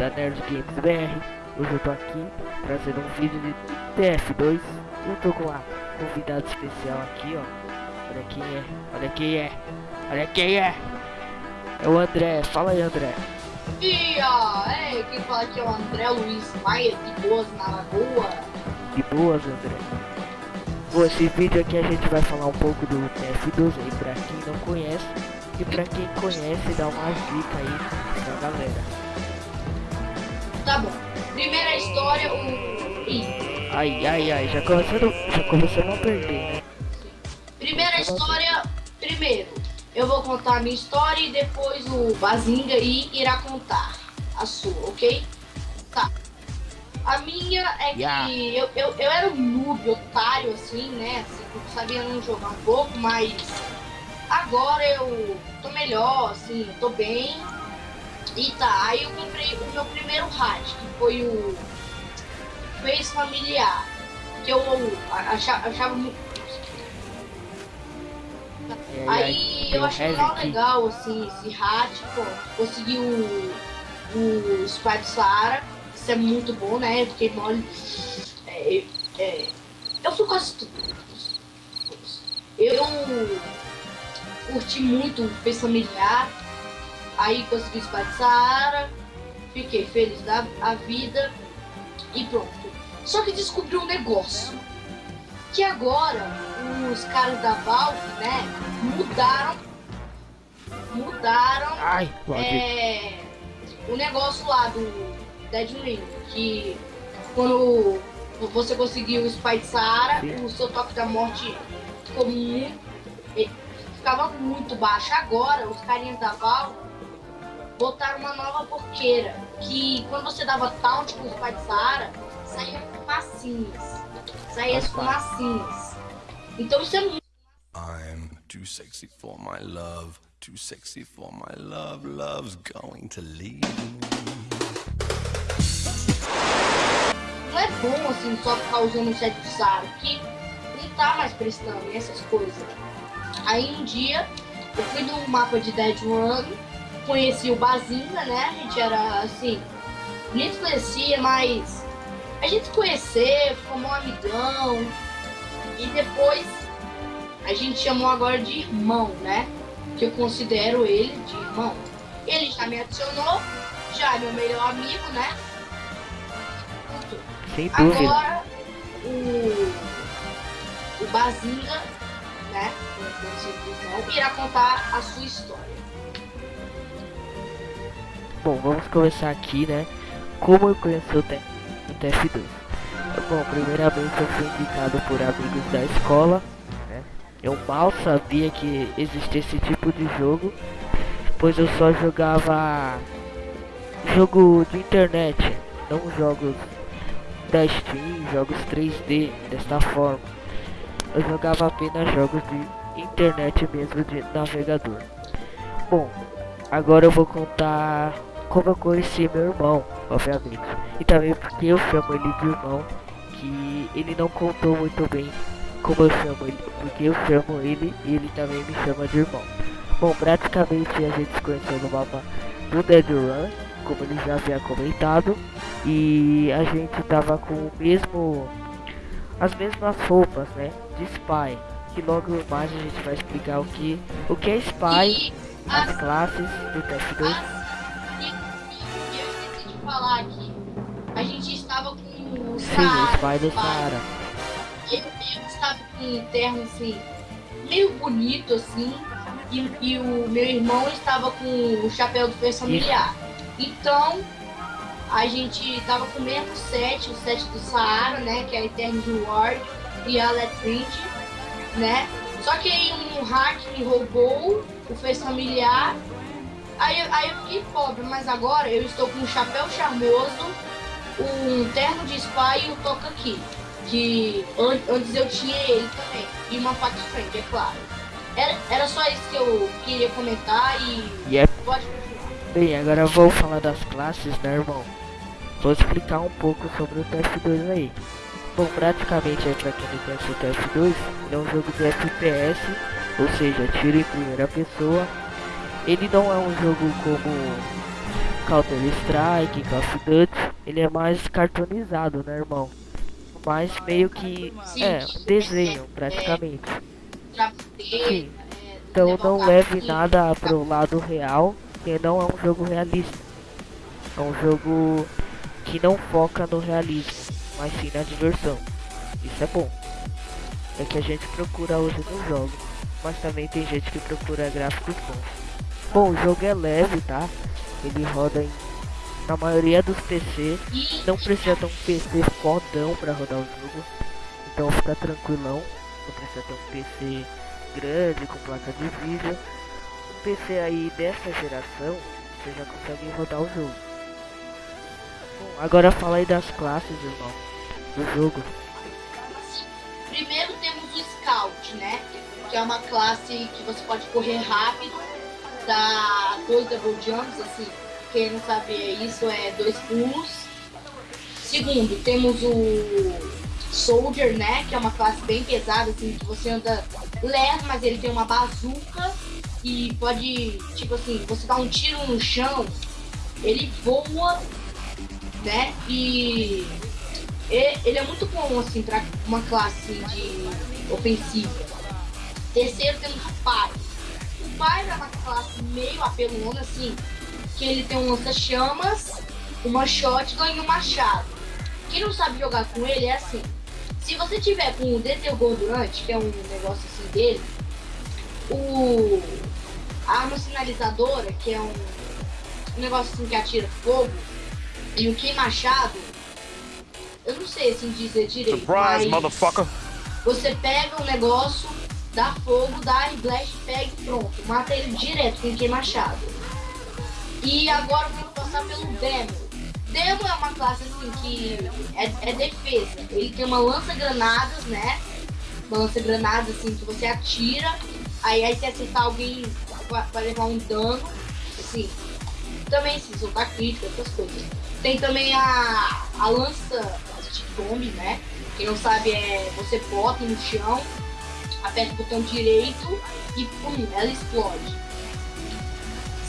da Nerd Games BR, hoje eu tô aqui trazendo um vídeo de TF2 Eu tô com uma convidada especial aqui ó. Olha quem é, olha quem é, olha quem é. É o André, fala aí André. E é, quem fala aqui é o André Luiz Maia, de Boas na Lagoa. De Boas André. Bom, esse vídeo aqui a gente vai falar um pouco do TF2 aí pra quem não conhece. E pra quem conhece, dá uma dica aí pra galera bom. Primeira história, o. Ih. Ai, ai, ai, já começando, já começando a perder, né? Primeira história, primeiro, eu vou contar a minha história e depois o Bazinga aí irá contar a sua, ok? Tá. A minha é que Yeah. eu, eu, eu era um noob, otário, assim, né? Assim, eu sabia não jogar um pouco, mas agora eu tô melhor, assim, eu tô bem. E tá, aí eu comprei o meu primeiro hack, que foi o Face Familiar. Que eu achava, achava muito. E aí, tem eu achei Key. legal, assim, esse pô. Consegui o, o Spike Saara. Isso é muito bom, né? Eu fiquei mole. É, é, eu fui quase tudo. Eu curti muito o Face Familiar. Aí consegui o Spike Saara. Fiquei feliz da a vida. E pronto. Só que descobri um negócio. Que agora os caras da Valve, né, mudaram. Mudaram Ai, é, o negócio lá do Dead Ring, que quando você conseguiu o Spy de Saara, o seu toque da morte ficou muito. ficava muito baixo. Agora, os carinhas da Val botaram uma nova porqueira. Que quando você dava taunt com o Spy de Saara, saía fumacinhas. Saía as fumacinhas. Então isso é muito. I'm too sexy for my love, too sexy for my love, love's going to leave me. não é bom assim só ficar usando o set de Sara, que não tá mais prestando essas coisas. Aí um dia eu fui no mapa de Dead Run, conheci o Bazinga, né? A gente era assim, nem se conhecia, mas a gente se conheceu, ficou um amigão. E depois a gente chamou agora de irmão, né? Que eu considero ele de irmão. Ele já me adicionou, já é meu melhor amigo, né? Sem dúvida. Agora, o, o Bazinga, né, o simplesão, irá contar a sua história. Bom, vamos começar aqui, né? Como eu conheci o, T- o TF2. Bom, primeiramente eu fui indicado por amigos da escola, né? Eu mal sabia que existia esse tipo de jogo, pois eu só jogava jogo de internet, não jogos da Steam, jogos 3D desta forma. Eu jogava apenas jogos de internet mesmo de navegador. Bom, agora eu vou contar como eu conheci meu irmão, obviamente. E também porque eu chamo ele de irmão, que ele não contou muito bem como eu chamo ele, porque eu chamo ele e ele também me chama de irmão. Bom, praticamente a gente se conheceu no mapa do Dead Run, como ele já havia comentado, e a gente tava com o mesmo as mesmas roupas, né, de Spy. Que logo mais a gente vai explicar o que o que é Spy, as, classes do TF2. Com o Sim, o Saara, Spy do Saara. Saara. Eu, eu estava com um terno assim, meio bonito assim, e, e o meu irmão estava com o chapéu do Força Familiar. Então, a gente tava com o mesmo set, o set do Saara, né? Que é a Eternity Ward e a Letringe, né? Só que aí um hack me roubou o Face Familiar. Aí, eu- aí eu fiquei pobre, mas agora eu estou com um chapéu charmoso, um terno de spy e um toca aqui. Que an- antes eu tinha ele também. E uma faca friend, é claro. Era, era só isso que eu queria comentar e E é pode continuar. bem, agora eu vou falar das classes, né, irmão? Vou explicar um pouco sobre o TF2 aí. Bom, praticamente aí pra quem não conhece o TF2, ele é um jogo de FPS, ou seja, tiro em primeira pessoa. Ele não é um jogo como Counter Strike, Call of Duty, ele é mais cartonizado, né, irmão? Mas meio que Sim, é um desenho, praticamente. pra Sim. é, Então não leve nada pro lado real, porque não é um jogo realista. É um jogo que não foca no realismo, mas sim na diversão. Isso é bom. É que a gente procura hoje nos jogos, mas também tem gente que procura gráficos bons. Bom, o jogo é leve, tá? Ele roda em, na maioria dos PC. Não precisa ter um PC fodão pra rodar o jogo. Então fica tranquilão. Não precisa ter um PC grande com placa de vídeo. Um PC aí dessa geração, você já consegue rodar o jogo. Bom, agora fala aí das classes, irmão, do jogo. Primeiro temos o Scout, né? Que é uma classe que você pode correr rápido, dá dois double jumps, assim. Quem não sabe isso é dois pulos. Segundo, temos o Soldier, né? Que é uma classe bem pesada, assim, que você anda leve, mas ele tem uma bazuca e pode, tipo assim, você dá um tiro no chão, ele voa, né? E ele é muito bom, assim, pra uma classe de ofensiva. Terceiro temos o Pyre. É uma classe meio apelona, assim, que ele tem um lança-chamas, uma shotgun e um machado. Quem não sabe jogar com ele é assim. Se você tiver com o Detergordurante, que é um negócio assim dele, o a arma sinalizadora, que é um, um negócio assim que atira fogo, e o Kim Machado, eu não sei assim dizer direito. Surprise, mas motherfucker. Você pega um negócio, dá fogo, dá e blast, pega e pronto. Mata ele direto com Machado. E agora vamos passar pelo Demo. Demo é uma classe assim que é, é defesa. Ele tem uma lança-granadas, né? Uma lança-granadas assim que você atira. Aí, aí se acertar alguém vai, levar um dano. Assim. Também se soltar crítica, essas coisas. Tem também a, a lança stick bomb, né? Quem não sabe é você bota no chão, aperta o botão direito e pum, ela explode.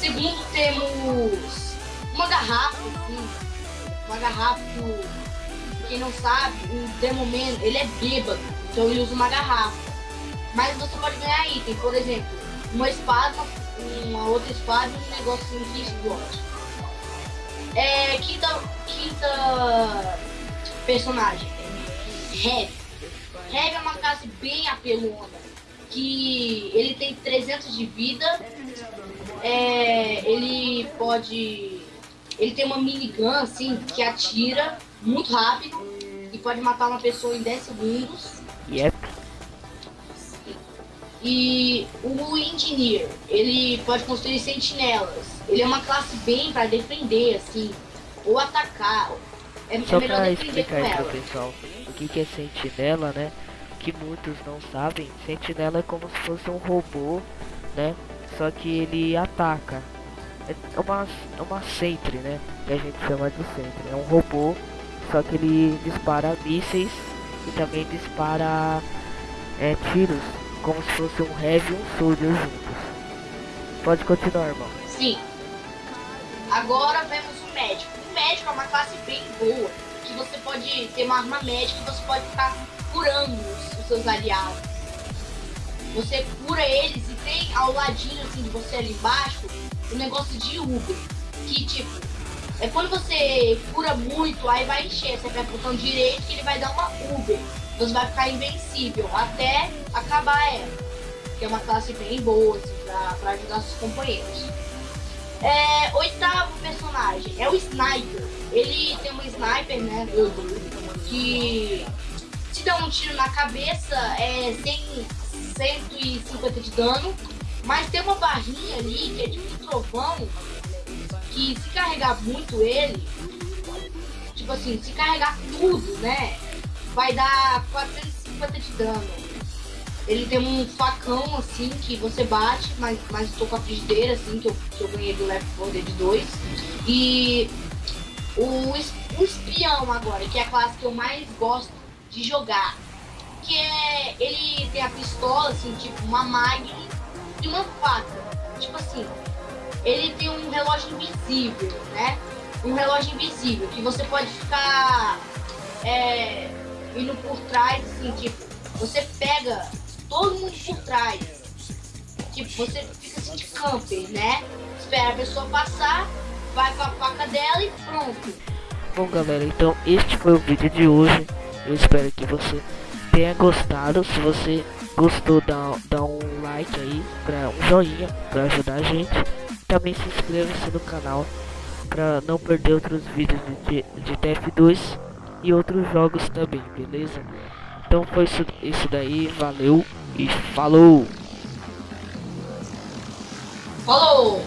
Segundo temos uma garrafa, uma garrafa quem não sabe, o Demoman, ele é bêbado, então ele usa uma garrafa. Mas você pode ganhar item, por exemplo, uma espada, uma outra espada e um negócio que explode. É, quinta, quinta personagem, Heavy. Heavy é uma classe bem apelona, que ele tem 300 de vida, é, ele pode... Ele tem uma minigun, assim, que atira muito rápido e pode matar uma pessoa em 10 segundos. Yep. E o Engineer, ele pode construir sentinelas. Ele é uma classe bem para defender, assim, ou atacar. É, é melhor defender com ela. pessoal que, que é sentinela, né? Que muitos não sabem, sentinela é como se fosse um robô, né? Só que ele ataca. É uma, é uma sentry, né? Que a gente chama de sentry. É um robô, só que ele dispara mísseis e também dispara é, tiros, como se fosse um heavy e um soldier juntos. Pode continuar, irmão. Sim. Agora vemos o médico. O médico é uma classe bem boa, que você pode ter uma arma médica e você pode ficar curando os, os seus aliados. Você cura eles e tem ao ladinho assim de você ali embaixo um negócio de Uber. Que tipo, é quando você cura muito, aí vai encher, você aperta o botão direito que ele vai dar uma Uber. Você vai ficar invencível até acabar ela. Que é uma classe bem boa, assim, pra, pra ajudar seus companheiros. É, oitavo personagem é o Sniper. Ele tem um sniper, né? Que se dá um tiro na cabeça é 100, 150 de dano. Mas tem uma barrinha ali que é tipo um trovão. Que se carregar muito ele, tipo assim, se carregar tudo, né? Vai dar 450 de dano. Ele tem um facão assim que você bate, mas, mas tô com a frigideira assim que eu, que eu ganhei do Left 4 Dead 2. E o, o espião agora, que é a classe que eu mais gosto de jogar. Que é. Ele tem a pistola, assim, tipo uma Magnum e uma faca. Tipo assim, ele tem um relógio invisível, né? Um relógio invisível que você pode ficar é, indo por trás, assim, tipo, você pega todo mundo por trás. Tipo, você fica assim de camper, né? Espera a pessoa passar, vai com a faca dela e pronto. Bom galera, então este foi o vídeo de hoje. Eu espero que você tenha gostado. Se você gostou, dá, dá um like aí, pra, um joinha para ajudar a gente. Também se inscreva-se no canal para não perder outros vídeos de, de TF2 e outros jogos também, beleza? Então foi isso, isso daí, valeu e falou! Falou!